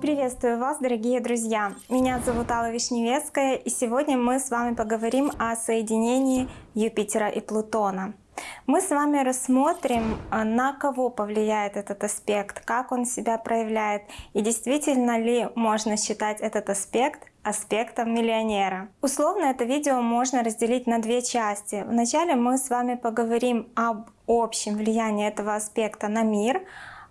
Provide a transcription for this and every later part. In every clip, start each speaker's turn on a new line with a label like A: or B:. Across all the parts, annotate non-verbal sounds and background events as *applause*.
A: Приветствую вас, дорогие друзья! Меня зовут Алла Вишневецкая, и сегодня мы с вами поговорим о соединении Юпитера и Плутона. Мы с вами рассмотрим, а, на кого повлияет этот аспект, как он себя проявляет, и действительно ли можно считать этот аспект аспектом миллионера. Условно это видео можно разделить на две части. Вначале мы с вами поговорим об общем влиянии этого аспекта на мир,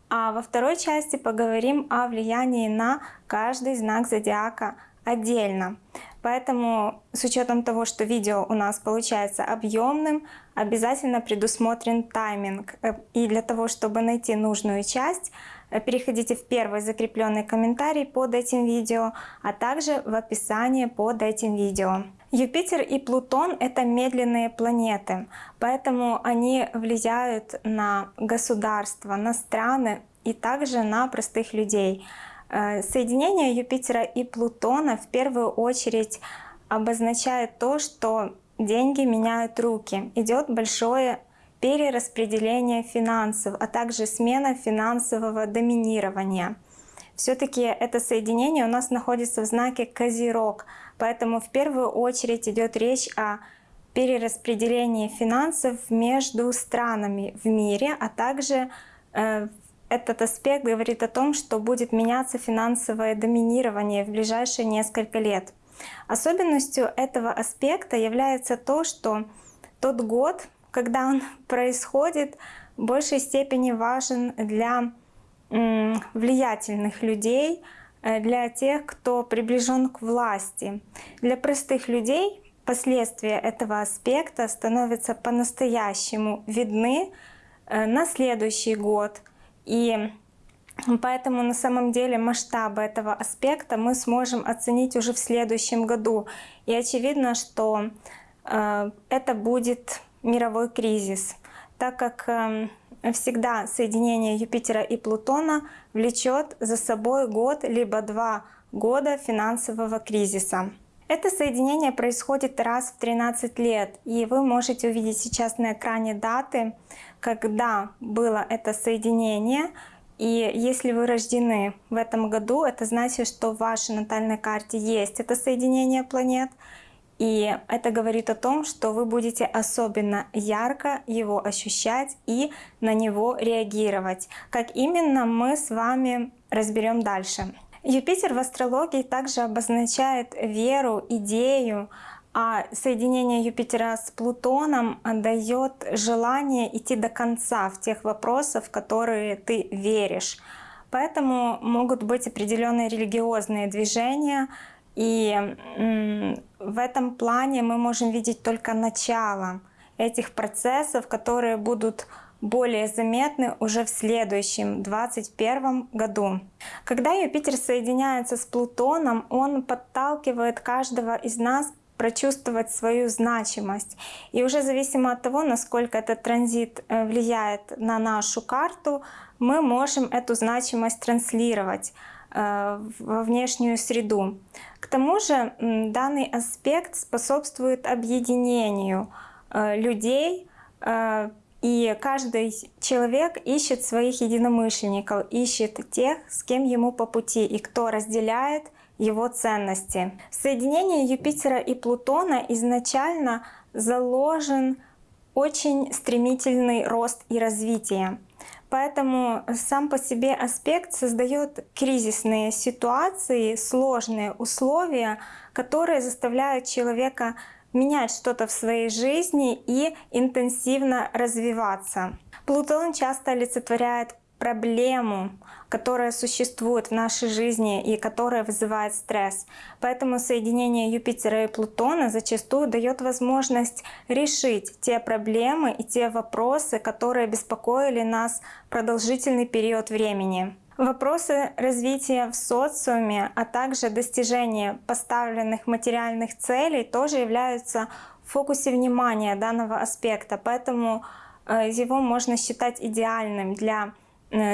A: а во второй части поговорим о влиянии на каждый знак зодиака отдельно. Поэтому с учетом того, что видео у нас получается объемным, обязательно предусмотрен тайминг. Э, и для того, чтобы найти нужную часть, переходите в первый закрепленный комментарий под этим видео, а также в описании под этим видео. Юпитер и Плутон — это медленные планеты, поэтому они влияют на государства, на страны и также на простых людей. Э, соединение Юпитера и Плутона в первую очередь обозначает то, что деньги меняют руки. Идет большое перераспределение финансов, а также смена финансового доминирования. Все-таки это соединение у нас находится в знаке Козерог, поэтому в первую очередь идет речь о перераспределении финансов между странами в мире, а также э, этот аспект говорит о том, что будет меняться финансовое доминирование в ближайшие несколько лет. Особенностью этого аспекта является то, что тот год, когда он происходит, в большей степени важен для влиятельных людей, э, для тех, кто приближен к власти. Для простых людей последствия этого аспекта становятся по-настоящему видны э, на следующий год. И Поэтому на самом деле масштабы этого аспекта мы сможем оценить уже в следующем году. И очевидно, что э, это будет мировой кризис, так как э, всегда соединение Юпитера и Плутона влечет за собой год либо два года финансового кризиса. Это соединение происходит раз в 13 лет, и вы можете увидеть сейчас на экране даты, когда было это соединение, и если вы рождены в этом году, это значит, что в вашей натальной карте есть это соединение планет. И это говорит о том, что вы будете особенно ярко его ощущать и на него реагировать. Как именно мы с вами разберем дальше. Юпитер в астрологии также обозначает веру, идею, а соединение Юпитера с Плутоном дает желание идти до конца в тех вопросах, в которые ты веришь. Поэтому могут быть определенные религиозные движения, и в этом плане мы можем видеть только начало этих процессов, которые будут более заметны уже в следующем, 2021 году. Когда Юпитер соединяется с Плутоном, он подталкивает каждого из нас прочувствовать свою значимость. И уже зависимо от того, насколько этот транзит э, влияет на нашу карту, мы можем эту значимость транслировать во внешнюю среду. К тому же данный аспект способствует объединению э, людей, и каждый человек ищет своих единомышленников, ищет тех, с кем ему по пути и кто разделяет его ценности. В соединении Юпитера и Плутона изначально заложен очень стремительный рост и развитие. Поэтому сам по себе аспект создает кризисные ситуации, сложные условия, которые заставляют человека менять что-то в своей жизни и интенсивно развиваться. Плутон часто олицетворяет проблему, которая существует в нашей жизни и которая вызывает стресс. Поэтому соединение Юпитера и Плутона зачастую дает возможность решить те проблемы и те вопросы, которые беспокоили нас продолжительный период времени. Вопросы развития в социуме, а также достижения поставленных материальных целей тоже являются в фокусе внимания данного аспекта, поэтому э, его можно считать идеальным для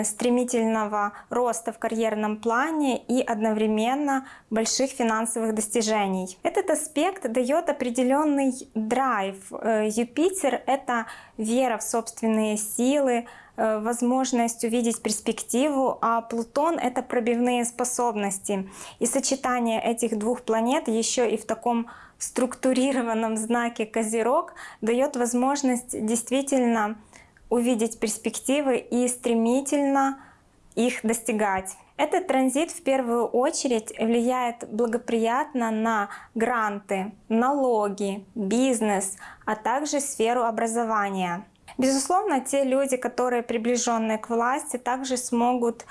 A: стремительного роста в карьерном плане и одновременно больших финансовых достижений. Этот аспект дает определенный драйв. Э, Юпитер — это вера в собственные силы, э, возможность увидеть перспективу, а Плутон — это пробивные способности. И сочетание этих двух планет еще и в таком структурированном знаке Козерог дает возможность действительно увидеть перспективы и стремительно их достигать. Этот транзит в первую очередь влияет благоприятно на гранты, налоги, бизнес, а также сферу образования. Безусловно, те люди, которые приближенные к власти, также смогут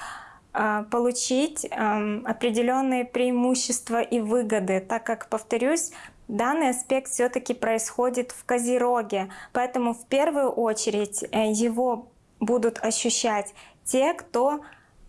A: э, получить э, определенные преимущества и выгоды, так как, повторюсь, Данный аспект все-таки происходит в Козероге, поэтому в первую очередь э, его будут ощущать те, кто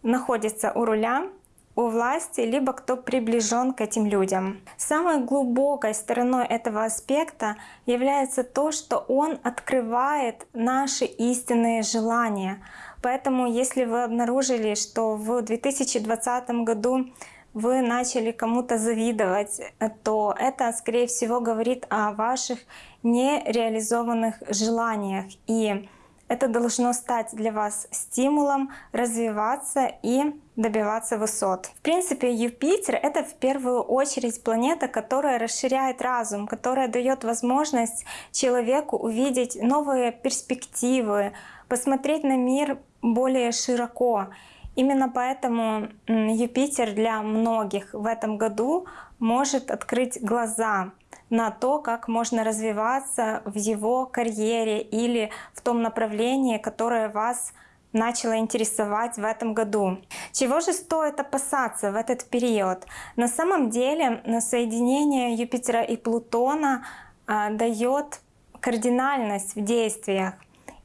A: находится у руля, у власти, либо кто приближен к этим людям. Самой глубокой стороной этого аспекта является то, что он открывает наши истинные желания. Поэтому если вы обнаружили, что в 2020 году вы начали кому-то завидовать, то это, скорее всего, говорит о ваших нереализованных желаниях. И это должно стать для вас стимулом развиваться и добиваться высот. В принципе, Юпитер — это в первую очередь планета, которая расширяет разум, которая дает возможность человеку увидеть новые перспективы, посмотреть на мир более широко. Именно поэтому Юпитер для многих в этом году может открыть глаза на то, как можно развиваться в его карьере или в том направлении, которое вас начало интересовать в этом году. Чего же стоит опасаться в этот период? На самом деле соединение Юпитера и Плутона а, дает кардинальность в действиях.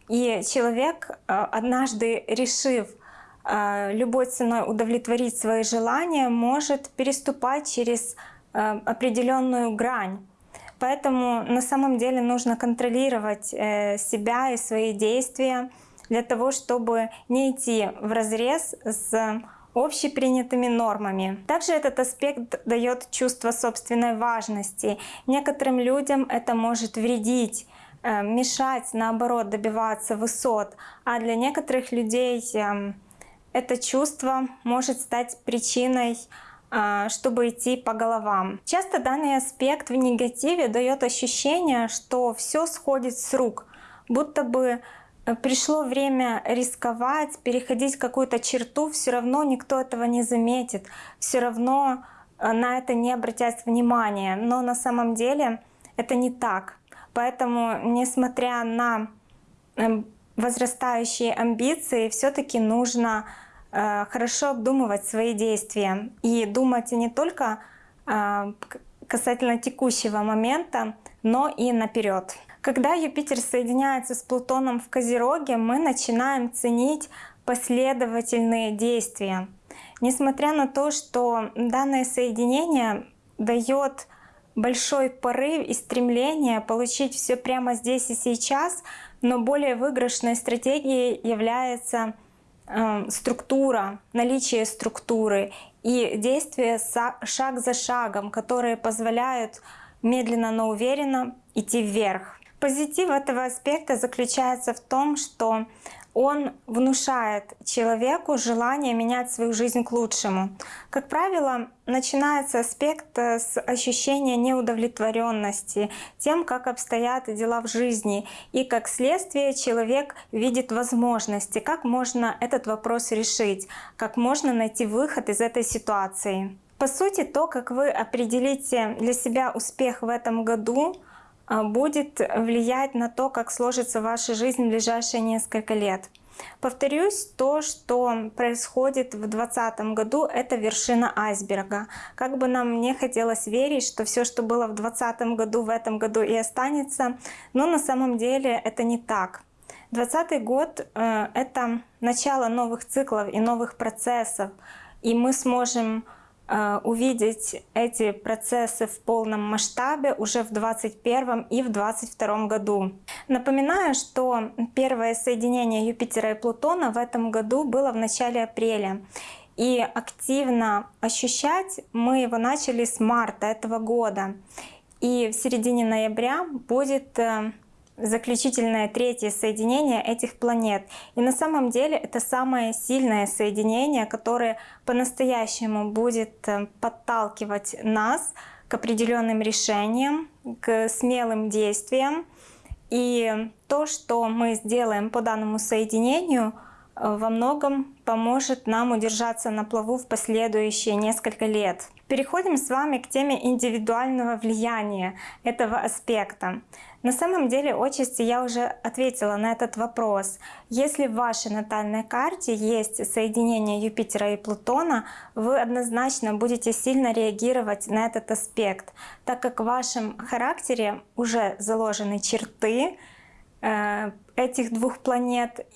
A: И человек, а, однажды решив любой ценой удовлетворить свои желания, может переступать через а, определенную грань. Поэтому на самом деле нужно контролировать э, себя и свои действия для того, чтобы не идти в разрез с общепринятыми нормами. Также этот аспект дает чувство собственной важности. Некоторым людям это может вредить, э, мешать, наоборот, добиваться высот, а для некоторых людей эм, это чувство может стать причиной а, чтобы идти по головам. Часто данный аспект в негативе дает ощущение, что все сходит с рук, будто бы э, пришло время рисковать, переходить какую-то черту, все равно никто этого не заметит, все равно э, на это не обратят внимания. Но на самом деле это не так. Поэтому, несмотря на эм, возрастающие амбиции, все-таки нужно хорошо обдумывать свои действия и думать не только э, касательно текущего момента, но и наперед. Когда Юпитер соединяется с Плутоном в Козероге, мы начинаем ценить последовательные действия. Несмотря на то, что данное соединение дает большой порыв и стремление получить все прямо здесь и сейчас, но более выигрышной стратегией является структура, наличие структуры и действия шаг за шагом, которые позволяют медленно, но уверенно идти вверх. Позитив этого аспекта заключается в том, что он внушает человеку желание менять свою жизнь к лучшему. Как правило, начинается аспект э, с ощущения неудовлетворенности тем, как обстоят дела в жизни. И как следствие человек видит возможности, как можно этот вопрос решить, как можно найти выход из этой ситуации. По сути, то, как вы определите для себя успех в этом году, будет влиять на то, как сложится ваша жизнь в ближайшие несколько лет. Повторюсь, то, что происходит в 2020 году, это вершина айсберга. Как бы нам не хотелось верить, что все, что было в 2020 году, в этом году и останется, но на самом деле это не так. 2020 год э, — это начало новых циклов и новых процессов, и мы сможем увидеть эти процессы в полном масштабе уже в 2021 и в 2022 году. Напоминаю, что первое соединение Юпитера и Плутона в этом году было в начале апреля. И активно ощущать мы его начали с марта этого года. И в середине ноября будет э, заключительное третье соединение этих планет. И на самом деле это самое сильное соединение, которое по-настоящему будет э, подталкивать нас к определенным решениям, к смелым действиям. И то, что мы сделаем по данному соединению — во многом поможет нам удержаться на плаву в последующие несколько лет. Переходим с вами к теме индивидуального влияния этого аспекта. На самом деле отчасти я уже ответила на этот вопрос. Если в вашей натальной карте есть соединение Юпитера и Плутона, вы однозначно будете сильно реагировать на этот аспект, так как в вашем характере уже заложены черты, этих двух планет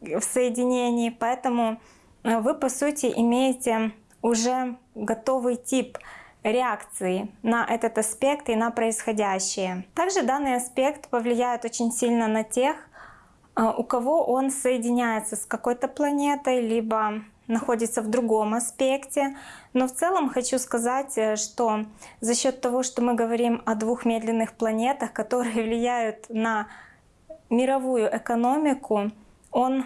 A: э, в соединении, поэтому э, вы по сути имеете уже готовый тип реакции на этот аспект и на происходящее. Также данный аспект повлияет очень сильно на тех, у кого он соединяется с какой-то планетой, либо находится в другом аспекте. Но в целом хочу сказать, что за счет того, что мы говорим о двух медленных планетах, которые *laughs* влияют на мировую экономику, он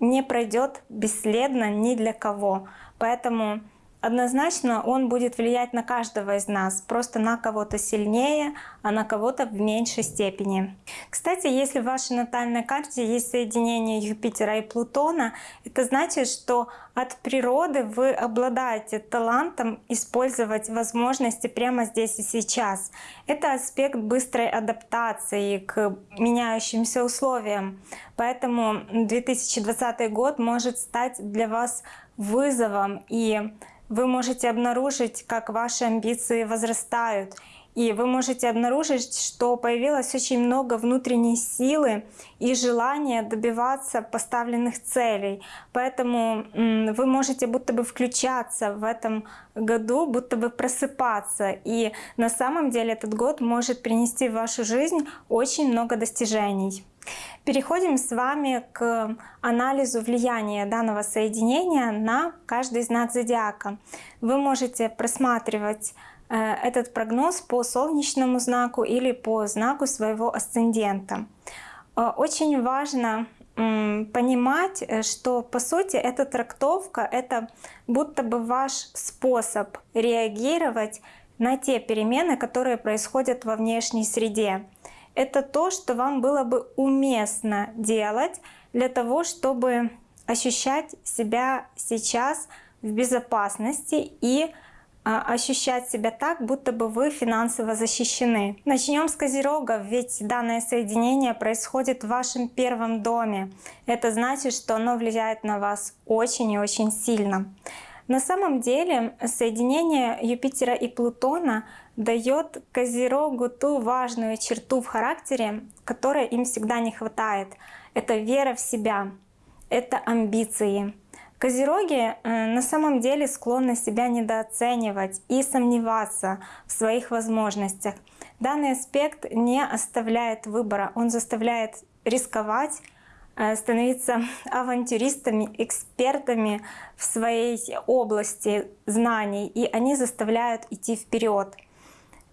A: не пройдет бесследно ни для кого. Поэтому Однозначно он будет влиять на каждого из нас, просто на кого-то сильнее, а на кого-то в меньшей степени. Кстати, если в вашей натальной карте есть соединение Юпитера и Плутона, это значит, что от природы вы обладаете талантом использовать возможности прямо здесь и сейчас. Это аспект быстрой адаптации к меняющимся условиям. Поэтому 2020 год может стать для вас вызовом и вы можете обнаружить, как ваши амбиции возрастают. И вы можете обнаружить, что появилось очень много внутренней силы и желания добиваться поставленных целей. Поэтому вы можете будто бы включаться в этом году, будто бы просыпаться. И на самом деле этот год может принести в вашу жизнь очень много достижений. Переходим с вами к анализу влияния данного соединения на каждый знак зодиака. Вы можете просматривать этот прогноз по солнечному знаку или по знаку своего асцендента. Э, очень важно понимать, э, что по сути эта трактовка — это будто бы ваш способ реагировать на те перемены, которые происходят во внешней среде это то, что вам было бы уместно делать для того, чтобы ощущать себя сейчас в безопасности и а, ощущать себя так, будто бы вы финансово защищены. Начнем с Козерога, ведь данное соединение происходит в вашем первом доме. Это значит, что оно влияет на вас очень и очень сильно. На самом деле соединение Юпитера и Плутона дает Козерогу ту важную черту в характере, которой им всегда не хватает. Это вера в себя, это амбиции. Козероги э, на самом деле склонны себя недооценивать и сомневаться в своих возможностях. Данный аспект не оставляет выбора, он заставляет рисковать, Э, становиться *laughs* авантюристами, экспертами в своей области знаний, и они заставляют идти вперед.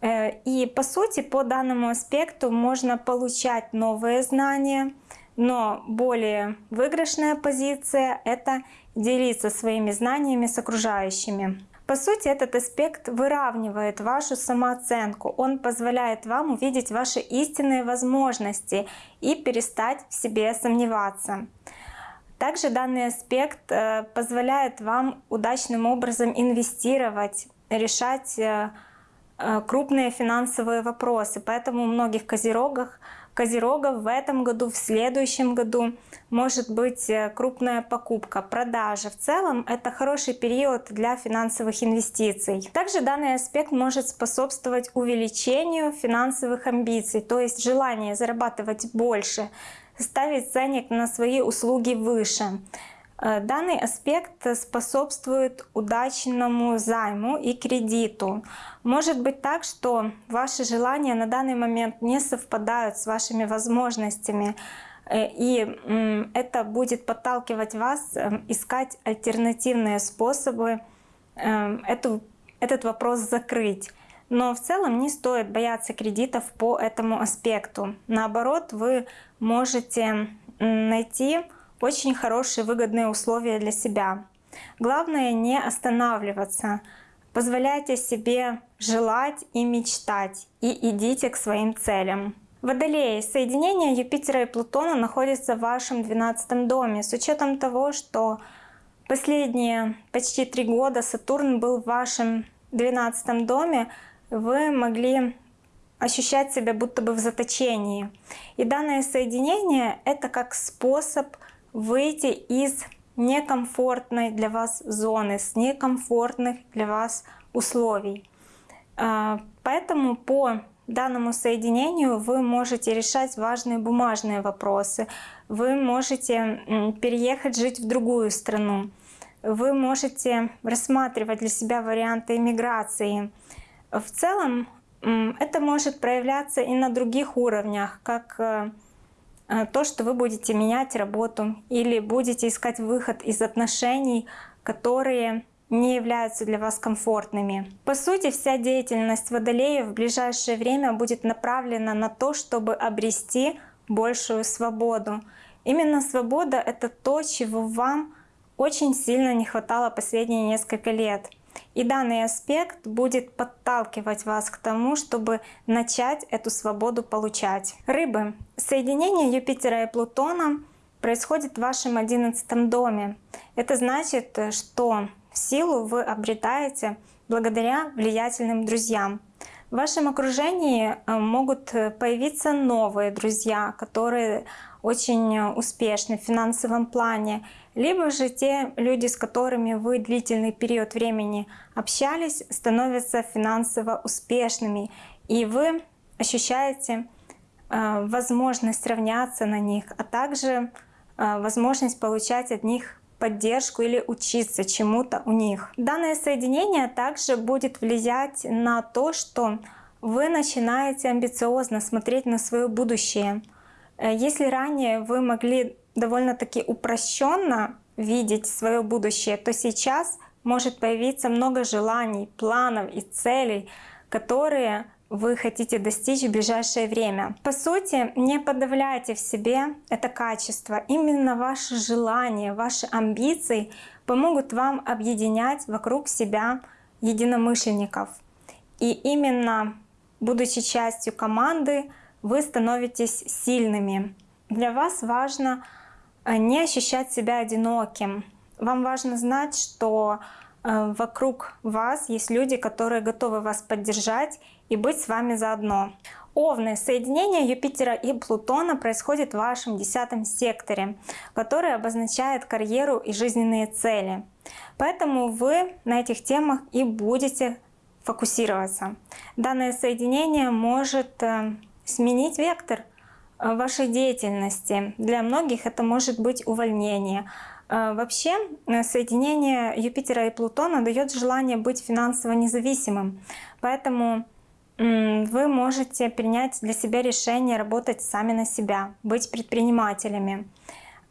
A: Э, и по сути, по данному аспекту можно получать новые знания, но более выигрышная позиция — это делиться своими знаниями с окружающими. По сути, этот аспект выравнивает вашу самооценку. Он позволяет вам увидеть ваши истинные возможности и перестать в себе сомневаться. Также данный аспект э, позволяет вам удачным образом инвестировать, решать э, э, крупные финансовые вопросы. Поэтому у многих козерогах Козерогов в этом году, в следующем году может быть э, крупная покупка, продажа. В целом это хороший период для финансовых инвестиций. Также данный аспект может способствовать увеличению финансовых амбиций, то есть желание зарабатывать больше, ставить ценник на свои услуги выше. Э, данный аспект способствует удачному займу и кредиту. Может быть так, что ваши желания на данный момент не совпадают с вашими возможностями, э, и это будет подталкивать вас э, искать альтернативные способы эту, этот вопрос закрыть. Но в целом не стоит бояться кредитов по этому аспекту. Наоборот, вы можете найти очень хорошие выгодные условия для себя. Главное не останавливаться. Позволяйте себе желать и мечтать, и идите к своим целям. Водолеи, соединение Юпитера и Плутона находится в вашем 12 доме. С учетом того, что последние почти три года Сатурн был в вашем 12 доме, вы могли ощущать себя будто бы в заточении. И данное соединение — это как способ выйти из некомфортной для вас зоны, с некомфортных для вас условий. А, поэтому по данному соединению вы можете решать важные бумажные вопросы, вы можете переехать жить в другую страну, вы можете рассматривать для себя варианты иммиграции. В целом это может проявляться и на других уровнях, как э, то, что вы будете менять работу или будете искать выход из отношений, которые не являются для вас комфортными. По сути, вся деятельность Водолея в ближайшее время будет направлена на то, чтобы обрести большую свободу. Именно свобода — это то, чего вам очень сильно не хватало последние несколько лет. И данный аспект будет подталкивать вас к тому, чтобы начать эту свободу получать. Рыбы. Соединение Юпитера и Плутона происходит в вашем одиннадцатом доме. Это значит, что силу вы обретаете благодаря влиятельным друзьям. В вашем окружении э, могут появиться новые друзья, которые очень успешны в финансовом плане, либо же те люди, с которыми вы длительный период времени общались, становятся финансово успешными, и вы ощущаете э, возможность равняться на них, а также э, возможность получать от них поддержку или учиться чему-то у них. Данное соединение также будет влиять на то, что вы начинаете амбициозно смотреть на свое будущее. Э, если ранее вы могли довольно-таки упрощенно видеть свое будущее, то сейчас может появиться много желаний, планов и целей, которые вы хотите достичь в ближайшее время. По сути, не подавляйте в себе это качество. Именно ваши желания, ваши амбиции помогут вам объединять вокруг себя единомышленников. И именно будучи частью команды, вы становитесь сильными. Для вас важно э, не ощущать себя одиноким. Вам важно знать, что э, вокруг вас есть люди, которые готовы вас поддержать и быть с вами заодно. Овны. Соединение Юпитера и Плутона происходит в вашем десятом секторе, который обозначает карьеру и жизненные цели. Поэтому вы на этих темах и будете фокусироваться. Данное соединение может э, сменить вектор э, вашей деятельности. Для многих это может быть увольнение. Э, вообще соединение Юпитера и Плутона дает желание быть финансово независимым. Поэтому вы можете принять для себя решение работать сами на себя, быть предпринимателями.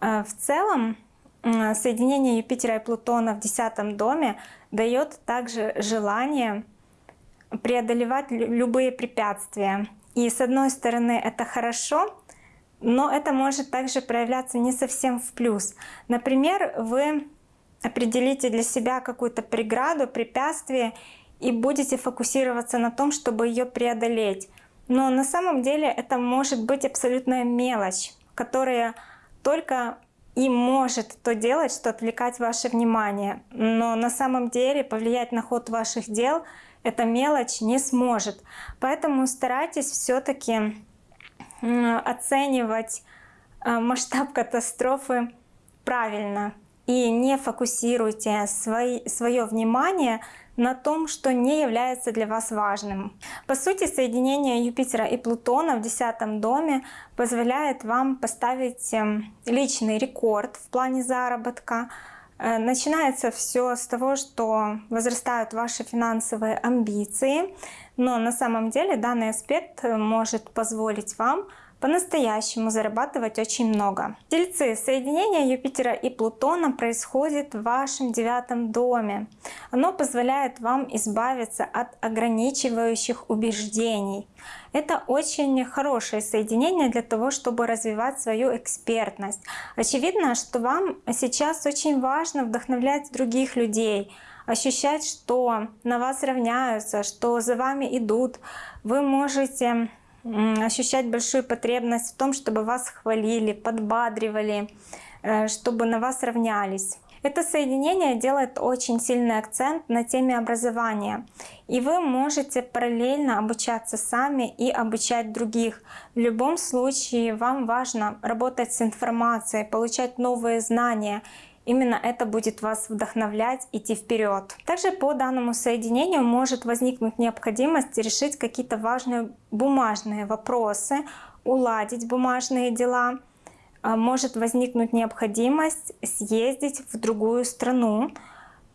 A: В целом соединение Юпитера и Плутона в десятом доме дает также желание преодолевать любые препятствия. И с одной стороны это хорошо, но это может также проявляться не совсем в плюс. Например, вы определите для себя какую-то преграду, препятствие и будете фокусироваться на том, чтобы ее преодолеть. Но на самом деле это может быть абсолютная мелочь, которая только и может то делать, что отвлекать ваше внимание. Но на самом деле повлиять на ход ваших дел эта мелочь не сможет. Поэтому старайтесь все-таки оценивать э, масштаб катастрофы правильно и не фокусируйте свои, свое внимание на том, что не является для вас важным. По сути, соединение Юпитера и Плутона в десятом доме позволяет вам поставить эм, личный рекорд в плане заработка. Э, начинается все с того, что возрастают ваши финансовые амбиции, но на самом деле данный аспект может позволить вам по-настоящему зарабатывать очень много. Тельцы, соединение Юпитера и Плутона происходит в вашем девятом доме. Оно позволяет вам избавиться от ограничивающих убеждений. Это очень хорошее соединение для того, чтобы развивать свою экспертность. Очевидно, что вам сейчас очень важно вдохновлять других людей, ощущать, что на вас равняются, что за вами идут. Вы можете ощущать большую потребность в том, чтобы вас хвалили, подбадривали, э, чтобы на вас равнялись. Это соединение делает очень сильный акцент на теме образования. И вы можете параллельно обучаться сами и обучать других. В любом случае вам важно работать с информацией, получать новые знания Именно это будет вас вдохновлять идти вперед. Также по данному соединению может возникнуть необходимость решить какие-то важные бумажные вопросы, уладить бумажные дела. А, может возникнуть необходимость съездить в другую страну.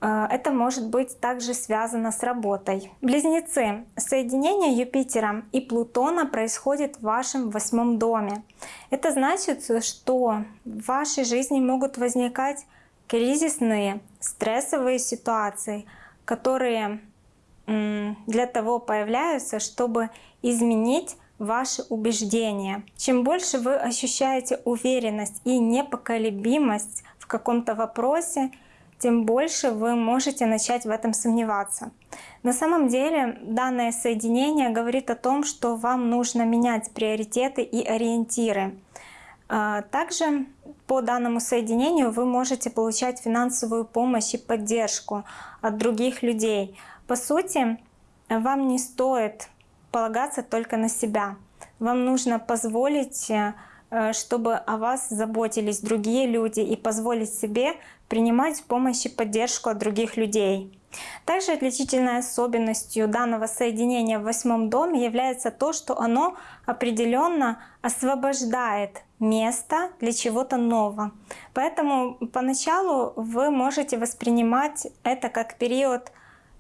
A: А, это может быть также связано с работой. Близнецы. Соединение Юпитера и Плутона происходит в вашем восьмом доме. Это значит, что в вашей жизни могут возникать кризисные, стрессовые ситуации, которые для того появляются, чтобы изменить ваши убеждения. Чем больше вы ощущаете уверенность и непоколебимость в каком-то вопросе, тем больше вы можете начать в этом сомневаться. На самом деле данное соединение говорит о том, что вам нужно менять приоритеты и ориентиры. А, также по данному соединению вы можете получать финансовую помощь и поддержку от других людей. По сути, вам не стоит полагаться только на себя. Вам нужно позволить, э, чтобы о вас заботились другие люди и позволить себе принимать помощь и поддержку от других людей. Также отличительной особенностью данного соединения в восьмом доме является то, что оно определенно освобождает место для чего-то нового. Поэтому поначалу вы можете воспринимать это как период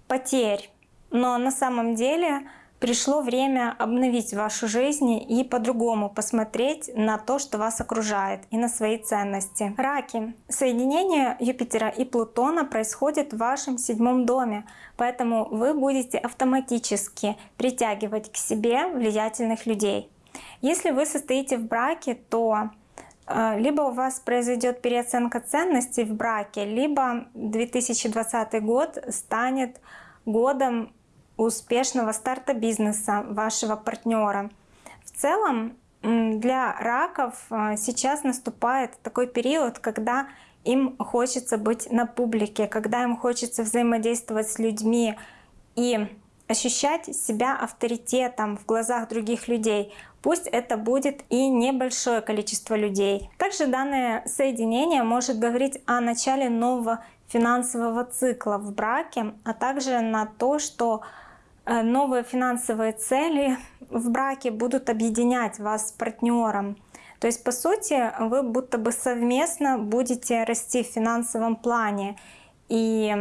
A: потерь, но на самом деле пришло время обновить вашу жизнь и по-другому посмотреть на то, что вас окружает, и на свои ценности. Раки. Соединение Юпитера и Плутона происходит в вашем седьмом доме, поэтому вы будете автоматически притягивать к себе влиятельных людей. Если вы состоите в браке, то э, либо у вас произойдет переоценка ценностей в браке, либо 2020 год станет годом успешного старта бизнеса вашего партнера. В целом для раков э, сейчас наступает такой период, когда им хочется быть на публике, когда им хочется взаимодействовать с людьми и ощущать себя авторитетом в глазах других людей. Пусть это будет и небольшое количество людей. Также данное соединение может говорить о начале нового финансового цикла в браке, а также на то, что новые финансовые цели в браке будут объединять вас с партнером. То есть, по сути, вы будто бы совместно будете расти в финансовом плане. И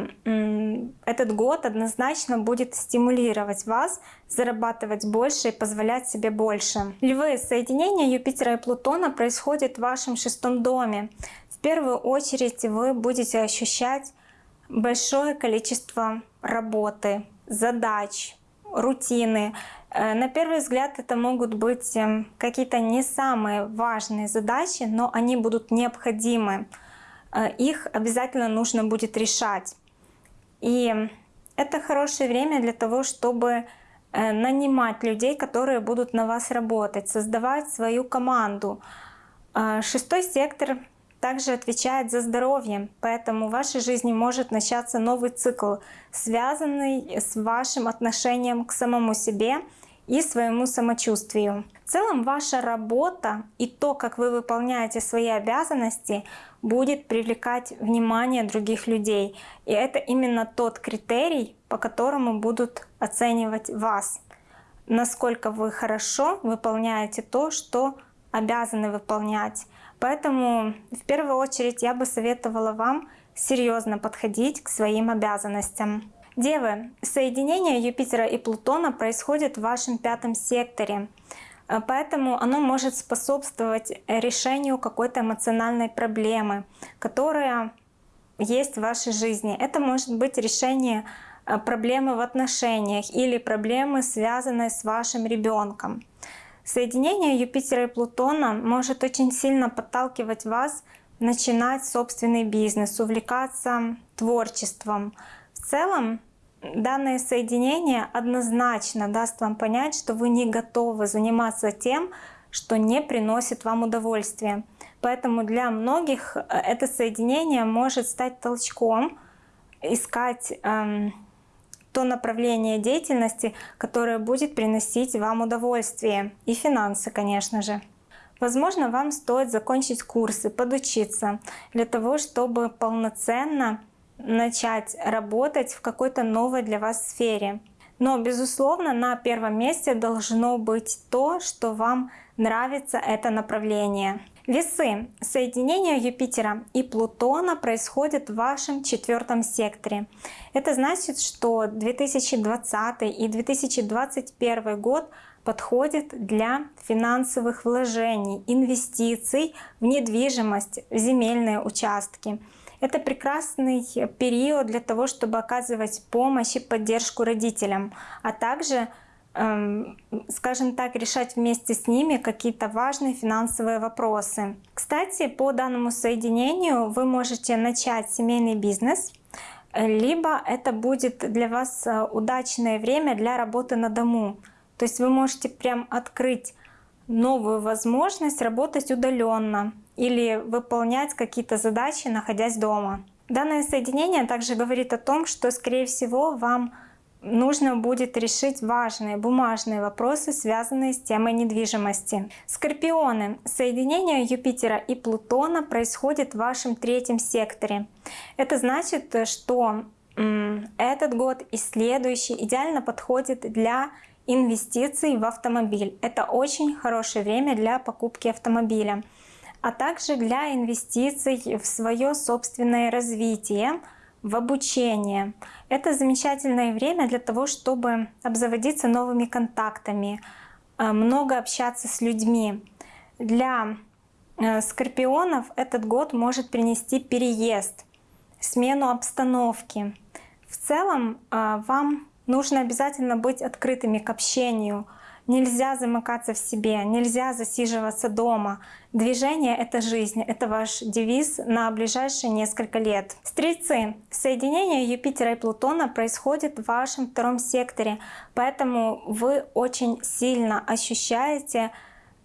A: этот год однозначно будет стимулировать вас зарабатывать больше и позволять себе больше. Львы, соединение Юпитера и Плутона происходит в вашем шестом доме. В первую очередь вы будете ощущать большое количество работы, задач, рутины. Э, на первый взгляд это могут быть эм, какие-то не самые важные задачи, но они будут необходимы. Э, их обязательно нужно будет решать. И это хорошее время для того, чтобы э, нанимать людей, которые будут на вас работать, создавать свою команду. Шестой сектор также отвечает за здоровье, поэтому в вашей жизни может начаться новый цикл, связанный с вашим отношением к самому себе и своему самочувствию. В целом ваша работа и то, как вы выполняете свои обязанности, будет привлекать внимание других людей. И это именно тот критерий, по которому будут оценивать вас. Насколько вы хорошо выполняете то, что обязаны выполнять. Поэтому в первую очередь я бы советовала вам серьезно подходить к своим обязанностям. Девы, соединение Юпитера и Плутона происходит в вашем пятом секторе. Э, поэтому оно может способствовать решению какой-то эмоциональной проблемы, которая есть в вашей жизни. Это может быть решение э, проблемы в отношениях или проблемы, связанные с вашим ребенком. Соединение Юпитера и Плутона может очень сильно подталкивать вас начинать собственный бизнес, увлекаться творчеством. В целом данное соединение однозначно даст вам понять, что вы не готовы заниматься тем, что не приносит вам удовольствия. Поэтому для многих э, это соединение может стать толчком искать эм, то направление деятельности, которое будет приносить вам удовольствие и финансы, конечно же. Возможно, вам стоит закончить курсы, подучиться для того, чтобы полноценно начать работать в какой-то новой для вас сфере. Но, безусловно, на первом месте должно быть то, что вам нравится это направление. Весы. Соединение Юпитера и Плутона происходит в вашем четвертом секторе. Это значит, что 2020 и 2021 год подходит для финансовых вложений, инвестиций в недвижимость, в земельные участки. Это прекрасный период для того, чтобы оказывать помощь и поддержку родителям, а также, скажем так, решать вместе с ними какие-то важные финансовые вопросы. Кстати, по данному соединению вы можете начать семейный бизнес, либо это будет для вас э, удачное время для работы на дому. То есть вы можете прям открыть новую возможность работать удаленно или выполнять какие-то задачи, находясь дома. Данное соединение также говорит о том, что, скорее всего, вам нужно будет решить важные бумажные вопросы, связанные с темой недвижимости. Скорпионы. Соединение Юпитера и Плутона происходит в вашем третьем секторе. Это значит, что этот год и следующий идеально подходит для инвестиций в автомобиль. Это очень хорошее время для покупки автомобиля, а также для инвестиций в свое собственное развитие, в обучение. Это замечательное время для того, чтобы обзаводиться новыми контактами, э, много общаться с людьми. Для э, скорпионов этот год может принести переезд, смену обстановки. В целом э, вам Нужно обязательно быть открытыми к общению. Нельзя замыкаться в себе, нельзя засиживаться дома. Движение — это жизнь, это ваш девиз на ближайшие несколько лет. Стрельцы. Соединение Юпитера и Плутона происходит в вашем втором секторе, поэтому вы очень сильно ощущаете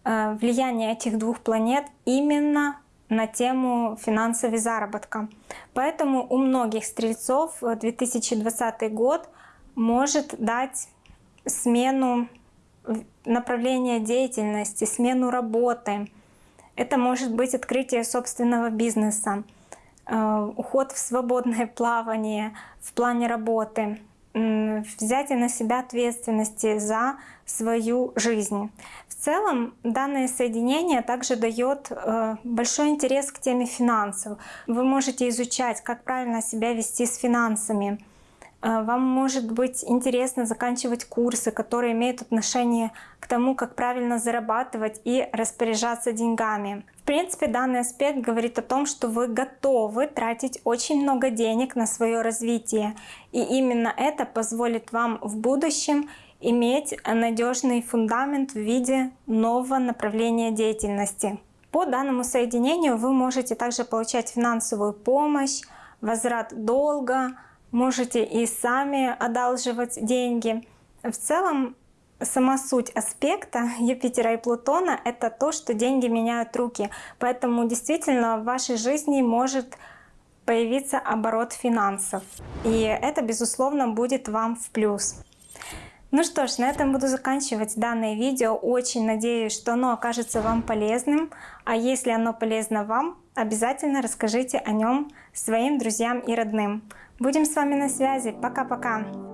A: э, влияние этих двух планет именно на тему финансового заработка. Поэтому у многих стрельцов 2020 год — может дать смену направления деятельности, смену работы. Это может быть открытие собственного бизнеса, э, уход в свободное *laughs* плавание в плане работы, взятие на себя ответственности за свою жизнь. В целом данное соединение также дает э, большой интерес к теме финансов. Вы можете изучать, как правильно себя вести с финансами, вам может быть интересно заканчивать курсы, которые имеют отношение к тому, как правильно зарабатывать и распоряжаться деньгами. В принципе, данный аспект говорит о том, что вы готовы тратить очень много денег на свое развитие. И именно это позволит вам в будущем иметь надежный фундамент в виде нового направления деятельности. По данному соединению вы можете также получать финансовую помощь, возврат долга, можете и сами одалживать деньги. В целом, сама суть аспекта Юпитера и Плутона — это то, что деньги меняют руки. Поэтому действительно в вашей жизни может появиться оборот финансов. И это, безусловно, будет вам в плюс. Ну что ж, на этом буду заканчивать данное видео. Очень надеюсь, что оно окажется вам полезным. А если оно полезно вам, обязательно расскажите о нем своим друзьям и родным. Будем с вами на связи. Пока-пока.